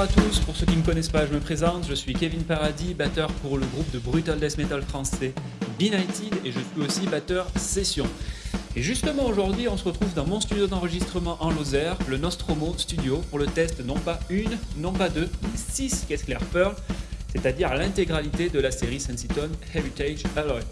Bonjour à tous, pour ceux qui ne me connaissent pas, je me présente, je suis Kevin Paradis, batteur pour le groupe de Brutal Death Metal français Benighted et je suis aussi batteur session. Et justement aujourd'hui, on se retrouve dans mon studio d'enregistrement en Lozère, le Nostromo Studio, pour le test non pas une, non pas deux, mais six caisses claires Pearl, c'est-à-dire l'intégralité de la série Sensiton Heritage Alloy.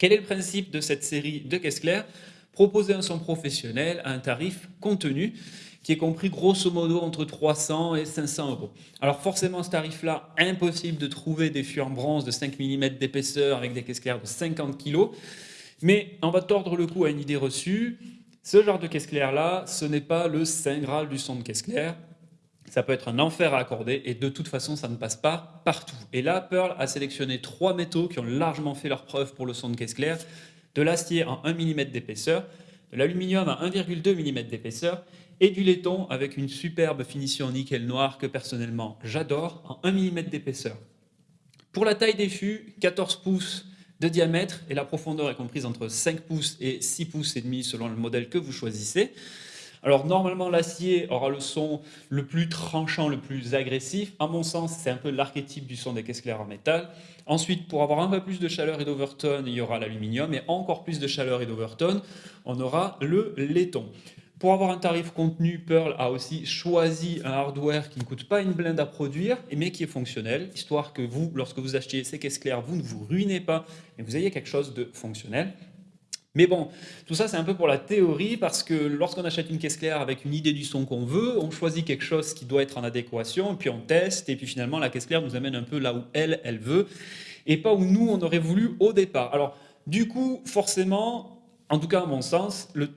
Quel est le principe de cette série de caisses claires? Proposer un son professionnel à un tarif contenu qui est compris grosso modo entre 300 et 500 euros. Alors forcément, ce tarif-là, impossible de trouver des fûts en bronze de 5 mm d'épaisseur avec des caisses claires de 50 kg. Mais on va tordre le cou à une idée reçue. Ce genre de caisse claire-là, ce n'est pas le saint graal du son de caisse claire. Ça peut être un enfer à accorder et de toute façon, ça ne passe pas partout. Et là, Pearl a sélectionné trois métaux qui ont largement fait leur preuve pour le son de caisse claire, de l'acier en 1 mm d'épaisseur, de l'aluminium à 1,2 mm d'épaisseur et du laiton avec une superbe finition nickel noir que personnellement j'adore en 1 mm d'épaisseur. Pour la taille des fûts, 14 pouces de diamètre et la profondeur est comprise entre 5 pouces et 6 pouces et demi selon le modèle que vous choisissez. Alors normalement l'acier aura le son le plus tranchant, le plus agressif. À mon sens, c'est un peu l'archétype du son des caisses claires en métal. Ensuite, pour avoir un peu plus de chaleur et d'overtone, il y aura l'aluminium. Et encore plus de chaleur et d'overtone, on aura le laiton. Pour avoir un tarif contenu, Pearl a aussi choisi un hardware qui ne coûte pas une blinde à produire, mais qui est fonctionnel, histoire que vous, lorsque vous achetiez ces caisses claires, vous ne vous ruinez pas et vous ayez quelque chose de fonctionnel. Mais bon, tout ça c'est un peu pour la théorie parce que lorsqu'on achète une caisse claire avec une idée du son qu'on veut, on choisit quelque chose qui doit être en adéquation, puis on teste, et puis finalement la caisse claire nous amène un peu là où elle, elle veut, et pas où nous on aurait voulu au départ. Alors du coup, forcément, en tout cas à mon sens, le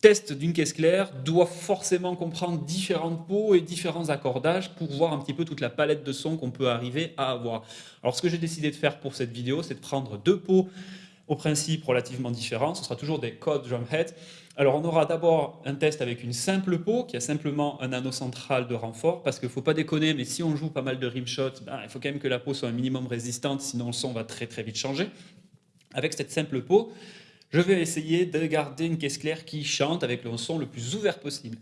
test d'une caisse claire doit forcément comprendre différentes peaux et différents accordages pour voir un petit peu toute la palette de sons qu'on peut arriver à avoir. Alors ce que j'ai décidé de faire pour cette vidéo, c'est de prendre deux pots au principe relativement différent. Ce sera toujours des codes drumhead. Alors on aura d'abord un test avec une simple peau qui a simplement un anneau central de renfort parce qu'il ne faut pas déconner, mais si on joue pas mal de rimshots, ben, il faut quand même que la peau soit un minimum résistante, sinon le son va très très vite changer. Avec cette simple peau, je vais essayer de garder une caisse claire qui chante avec le son le plus ouvert possible.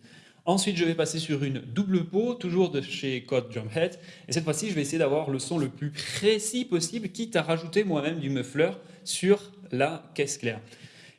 Ensuite, je vais passer sur une double peau, toujours de chez Code Drumhead. Et cette fois-ci, je vais essayer d'avoir le son le plus précis possible, quitte à rajouter moi-même du muffler sur la caisse claire.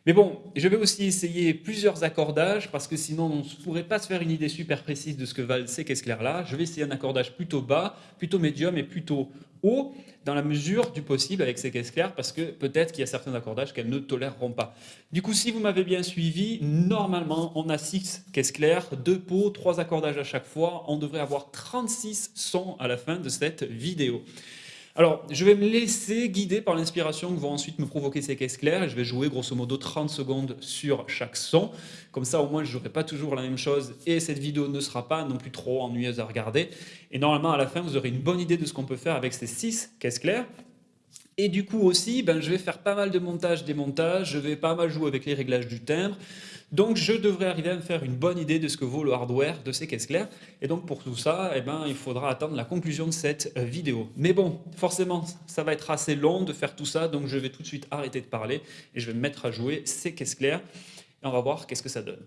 Mais bon, je vais aussi essayer plusieurs accordages parce que sinon on ne pourrait pas se faire une idée super précise de ce que valent ces caisses claires-là. Je vais essayer un accordage plutôt bas, plutôt médium et plutôt haut dans la mesure du possible avec ces caisses claires parce que peut-être qu'il y a certains accordages qu'elles ne toléreront pas. Du coup, si vous m'avez bien suivi, normalement on a 6 caisses claires, 2 pots, 3 accordages à chaque fois. On devrait avoir 36 sons à la fin de cette vidéo. Alors, je vais me laisser guider par l'inspiration que vont ensuite me provoquer ces caisses claires et je vais jouer grosso modo 30 secondes sur chaque son. Comme ça, au moins, je n'aurai pas toujours la même chose et cette vidéo ne sera pas non plus trop ennuyeuse à regarder. Et normalement, à la fin, vous aurez une bonne idée de ce qu'on peut faire avec ces 6 caisses claires. Et du coup aussi, ben, je vais faire pas mal de montage, démontage, je vais pas mal jouer avec les réglages du timbre. Donc je devrais arriver à me faire une bonne idée de ce que vaut le hardware de ces caisses claires. Et donc pour tout ça, eh ben, il faudra attendre la conclusion de cette euh, vidéo. Mais bon, forcément, ça va être assez long de faire tout ça, donc je vais tout de suite arrêter de parler et je vais me mettre à jouer ces caisses claires. Et on va voir qu'est-ce que ça donne.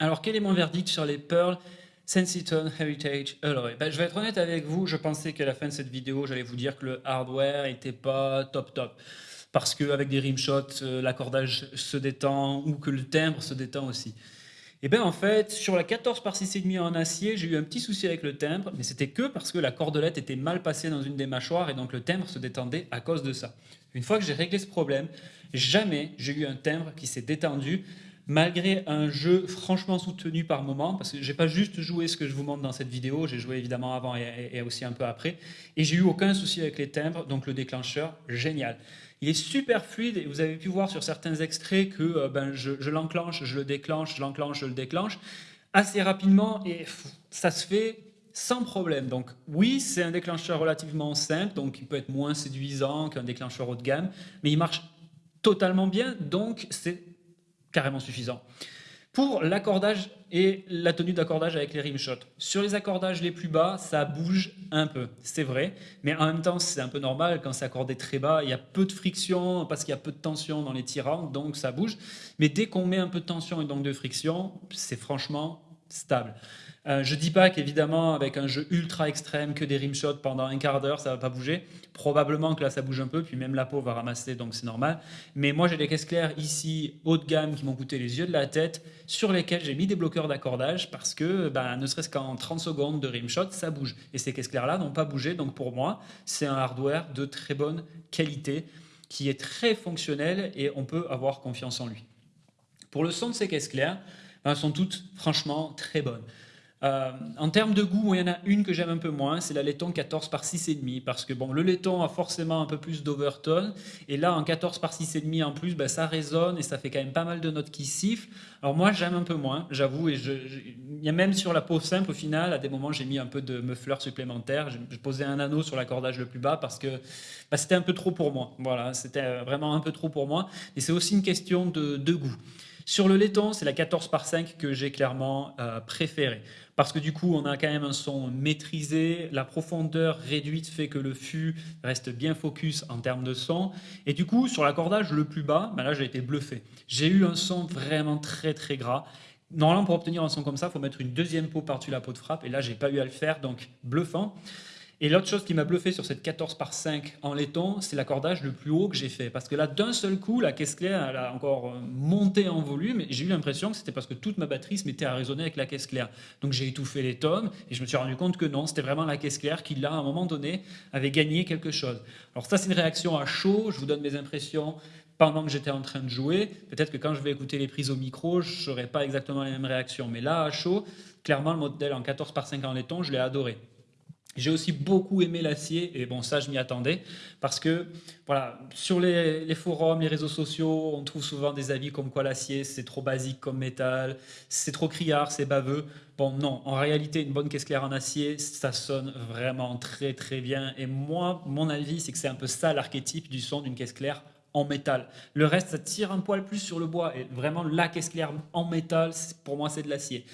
Alors, quel est mon verdict sur les Pearl Sensiton Heritage Alloy ben, Je vais être honnête avec vous, je pensais qu'à la fin de cette vidéo, j'allais vous dire que le hardware n'était pas top top. Parce qu'avec des rimshots, euh, l'accordage se détend ou que le timbre se détend aussi. Et eh bien en fait, sur la 14 par 6,5 en acier, j'ai eu un petit souci avec le timbre, mais c'était que parce que la cordelette était mal passée dans une des mâchoires et donc le timbre se détendait à cause de ça. Une fois que j'ai réglé ce problème, jamais j'ai eu un timbre qui s'est détendu malgré un jeu franchement soutenu par moment, parce que j'ai pas juste joué ce que je vous montre dans cette vidéo, j'ai joué évidemment avant et, aussi un peu après, et j'ai eu aucun souci avec les timbres, donc le déclencheur, génial. Il est super fluide, et vous avez pu voir sur certains extraits que euh, ben, je, je l'enclenche, je le déclenche, je l'enclenche, je le déclenche, assez rapidement, et ça se fait sans problème. Donc oui, c'est un déclencheur relativement simple, donc il peut être moins séduisant qu'un déclencheur haut de gamme, mais il marche totalement bien, donc c'est carrément suffisant. Pour l'accordage et la tenue d'accordage avec les rimshots. Sur les accordages les plus bas, ça bouge un peu, c'est vrai, mais en même temps, c'est un peu normal, quand c'est accordé très bas, il y a peu de friction, parce qu'il y a peu de tension dans les tirants, donc ça bouge. Mais dès qu'on met un peu de tension et donc de friction, c'est franchement stable. Euh, je ne dis pas qu'évidemment, avec un jeu ultra extrême, que des rimshots pendant un quart d'heure, ça ne va pas bouger. Probablement que là, ça bouge un peu, puis même la peau va ramasser, donc c'est normal. Mais moi, j'ai des caisses claires ici, haut de gamme, qui m'ont coûté les yeux de la tête, sur lesquels j'ai mis des bloqueurs d'accordage, parce que ben, ne serait-ce qu'en 30 secondes de rimshot, ça bouge. Et ces caisses claires-là n'ont pas bougé, donc pour moi, c'est un hardware de très bonne qualité, qui est très fonctionnel, et on peut avoir confiance en lui. Pour le son de ces caisses claires, ben, sont toutes franchement très bonnes. Euh, en termes de goût, il y en a une que j'aime un peu moins, c'est la laiton 14 par 6,5 parce que bon, le laiton a forcément un peu plus d'overtone et là en 14 par 6,5 en plus, ben, ça résonne et ça fait quand même pas mal de notes qui sifflent. Alors moi j'aime un peu moins, j'avoue, et je, y a même sur la peau simple au final, à des moments j'ai mis un peu de muffler supplémentaire, j'ai posé un anneau sur l'accordage le plus bas parce que ben, c'était un peu trop pour moi, voilà, c'était vraiment un peu trop pour moi et c'est aussi une question de goût. Sur le laiton, c'est la 14 par 5 que j'ai clairement euh, préférée. Parce que du coup, on a quand même un son maîtrisé, la profondeur réduite fait que le fût reste bien focus en termes de son. Et du coup, sur l'accordage le plus bas, ben là j'ai été bluffé. J'ai eu un son vraiment très très gras. Normalement, pour obtenir un son comme ça, il faut mettre une deuxième peau par-dessus la peau de frappe. Et là, j'ai pas eu à le faire, donc bluffant. Et l'autre chose qui m'a bluffé sur cette 14 par 5 en laiton, c'est l'accordage le plus haut que j'ai fait. Parce que là, d'un seul coup, la caisse claire, elle a encore euh, monté en volume. J'ai eu l'impression que c'était parce que toute ma batterie se mettait à résonner avec la caisse claire. Donc j'ai étouffé les tomes et je me suis rendu compte que non, c'était vraiment la caisse claire qui, là, à un moment donné, avait gagné quelque chose. Alors ça, c'est une réaction à chaud. Je vous donne mes impressions pendant que j'étais en train de jouer. Peut-être que quand je vais écouter les prises au micro, je n'aurai pas exactement les mêmes réactions. Mais là, à chaud, clairement, le modèle en 14 par 5 en laiton, je l'ai adoré. J'ai aussi beaucoup aimé l'acier, et bon, ça, je m'y attendais, parce que, voilà, sur les, forums, les réseaux sociaux, on trouve souvent des avis comme quoi l'acier, c'est trop basique comme métal, c'est trop criard, c'est baveux. Bon, non, en réalité, une bonne caisse claire en acier, ça sonne vraiment très, très bien. Et moi, mon avis, c'est que c'est un peu ça l'archétype du son d'une caisse claire en métal. Le reste, ça tire un poil plus sur le bois. Et vraiment, la caisse claire en métal, pour moi, c'est de l'acier.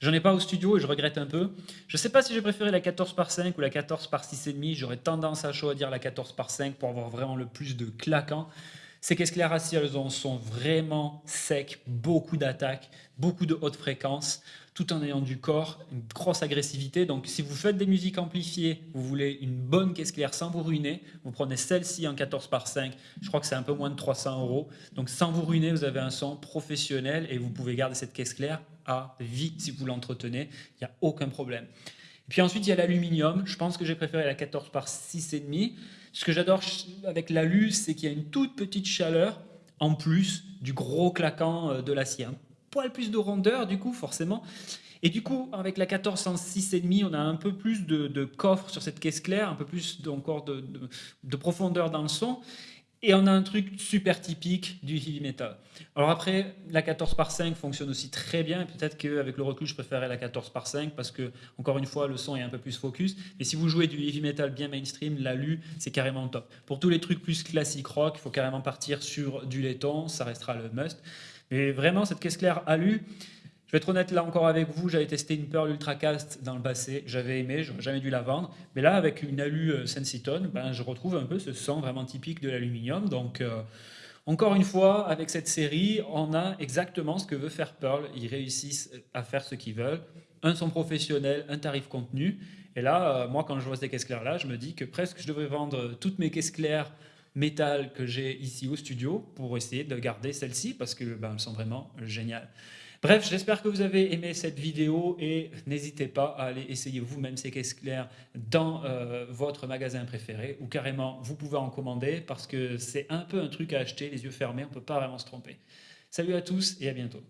J'en ai pas au studio et je regrette un peu. Je sais pas si j'ai préféré la 14 par 5 ou la 14 par 6,5. J'aurais tendance à dire la 14 par 5 pour avoir vraiment le plus de claquant. Ces caisses claires acier, elles sont vraiment secs, beaucoup d'attaques, beaucoup de hautes fréquences tout en ayant du corps, une grosse agressivité. Donc si vous faites des musiques amplifiées, vous voulez une bonne caisse claire sans vous ruiner, vous prenez celle-ci en 14 par 5, je crois que c'est un peu moins de 300 euros. Donc sans vous ruiner, vous avez un son professionnel et vous pouvez garder cette caisse claire à vie si vous l'entretenez, il n'y a aucun problème. Et puis ensuite, il y a l'aluminium. Je pense que j'ai préféré la 14 par 6,5. Ce que j'adore avec l'alu, c'est qu'il y a une toute petite chaleur en plus du gros claquant euh, de l'acier poil plus de rondeur, du coup, forcément. Et du coup, avec la 1406,5, on a un peu plus de, coffre sur cette caisse claire, un peu plus encore de, de, profondeur dans le son. Et on a un truc super typique du heavy metal. Alors après, la 14 par 5 fonctionne aussi très bien. Peut-être qu'avec le recul, je préférais la 14 par 5 parce que, encore une fois, le son est un peu plus focus. Mais si vous jouez du heavy metal bien mainstream, l'alu, c'est carrément top. Pour tous les trucs plus classiques rock, il faut carrément partir sur du laiton. Ça restera le must. Mais vraiment, cette caisse claire alu, je vais être honnête là encore avec vous, j'avais testé une Pearl Ultracast dans le passé, j'avais aimé, j'aurais jamais dû la vendre. Mais là, avec une alu euh, Sensiton, ben, je retrouve un peu ce son vraiment typique de l'aluminium. Donc, euh, Encore une fois, avec cette série, on a exactement ce que veut faire Pearl. Ils réussissent à faire ce qu'ils veulent. Un son professionnel, un tarif contenu. Et là, euh, moi, quand je vois ces caisses claires-là, je me dis que presque je devrais vendre toutes mes caisses claires métal que j'ai ici au studio pour essayer de garder celles-ci parce que ben, sont vraiment géniales. Bref, j'espère que vous avez aimé cette vidéo et n'hésitez pas à aller essayer vous-même ces caisses claires dans euh, votre magasin préféré ou carrément vous pouvez en commander parce que c'est un peu un truc à acheter les yeux fermés, on ne peut pas vraiment se tromper. Salut à tous et à bientôt.